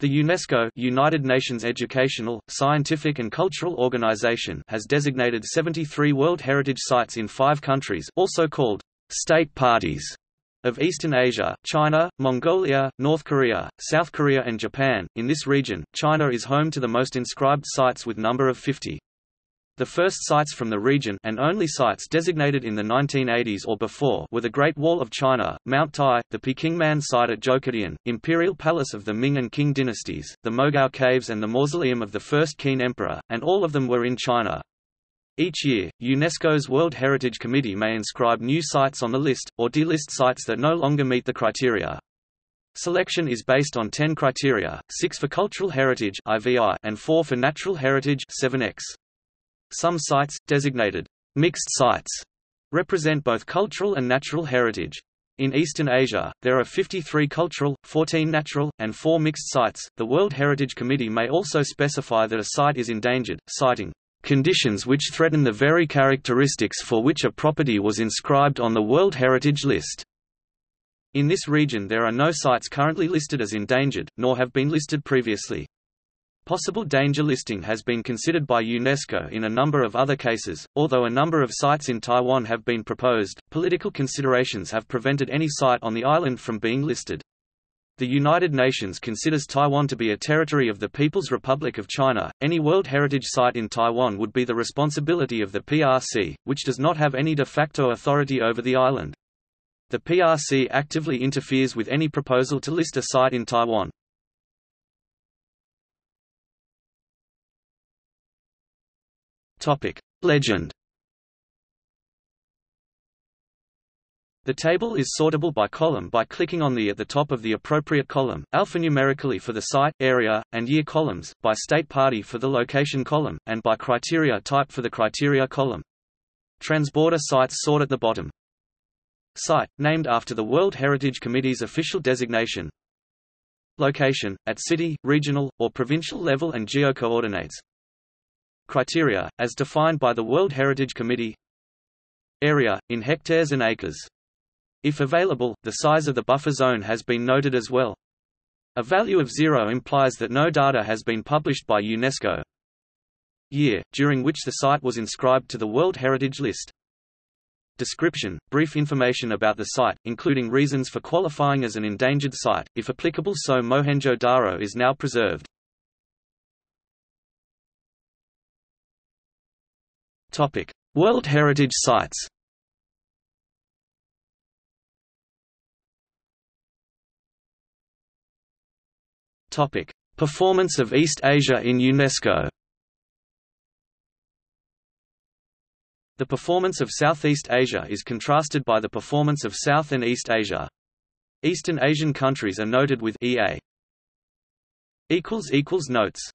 The UNESCO United Nations Educational, Scientific and Cultural Organization has designated 73 World Heritage Sites in five countries also called state parties of Eastern Asia, China, Mongolia, North Korea, South Korea and Japan. In this region, China is home to the most inscribed sites with number of 50. The first sites from the region and only sites designated in the 1980s or before were the Great Wall of China, Mount Tai, the Pekingman site at Zhoukoudian, Imperial Palace of the Ming and Qing dynasties, the Mogao Caves and the mausoleum of the first Qin Emperor, and all of them were in China. Each year, UNESCO's World Heritage Committee may inscribe new sites on the list, or delist sites that no longer meet the criteria. Selection is based on 10 criteria, 6 for cultural heritage and 4 for natural heritage 7x. Some sites, designated mixed sites, represent both cultural and natural heritage. In Eastern Asia, there are 53 cultural, 14 natural, and 4 mixed sites. The World Heritage Committee may also specify that a site is endangered, citing conditions which threaten the very characteristics for which a property was inscribed on the World Heritage List. In this region there are no sites currently listed as endangered, nor have been listed previously. Possible danger listing has been considered by UNESCO in a number of other cases. Although a number of sites in Taiwan have been proposed, political considerations have prevented any site on the island from being listed. The United Nations considers Taiwan to be a territory of the People's Republic of China. Any World Heritage Site in Taiwan would be the responsibility of the PRC, which does not have any de facto authority over the island. The PRC actively interferes with any proposal to list a site in Taiwan. Legend. The table is sortable by column by clicking on the at the top of the appropriate column, alphanumerically for the site, area, and year columns, by state party for the location column, and by criteria type for the criteria column. Transborder sites sort at the bottom. Site, named after the World Heritage Committee's official designation. Location, at city, regional, or provincial level and geocoordinates, Criteria, as defined by the World Heritage Committee Area, in hectares and acres. If available, the size of the buffer zone has been noted as well. A value of zero implies that no data has been published by UNESCO. Year, during which the site was inscribed to the World Heritage List. Description, brief information about the site, including reasons for qualifying as an endangered site, if applicable so Mohenjo-Daro is now preserved. Topic: World Heritage Sites. Topic: Performance of East Asia in UNESCO. The performance of Southeast Asia is contrasted by the performance of South and East Asia. Eastern Asian countries are noted with EA. Notes